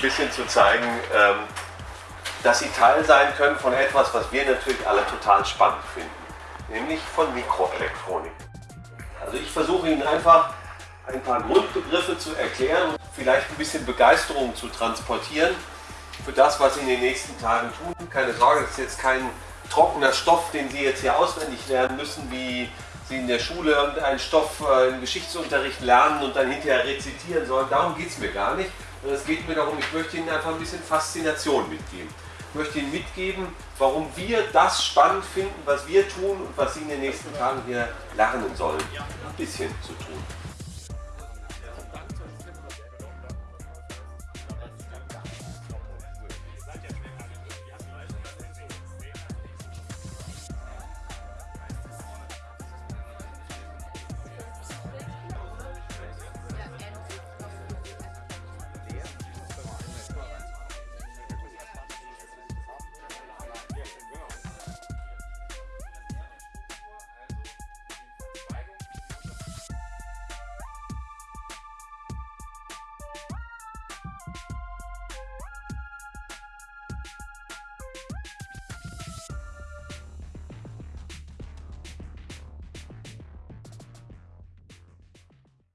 ein bisschen zu zeigen, ähm, dass sie Teil sein können von etwas, was wir natürlich alle total spannend finden, nämlich von Mikroelektronik. Also ich versuche Ihnen einfach ein paar Grundbegriffe zu erklären und vielleicht ein bisschen Begeisterung zu transportieren für das, was Sie in den nächsten Tagen tun. Keine Sorge, das ist jetzt kein trockener Stoff, den Sie jetzt hier auswendig lernen müssen, wie Sie in der Schule irgendeinen Stoff äh, im Geschichtsunterricht lernen und dann hinterher rezitieren sollen. Darum geht es mir gar nicht. Es geht mir darum, ich möchte Ihnen einfach ein bisschen Faszination mitgeben. Ich möchte Ihnen mitgeben, warum wir das spannend finden, was wir tun und was Sie in den nächsten Tagen hier lernen sollen. Ein bisschen zu tun.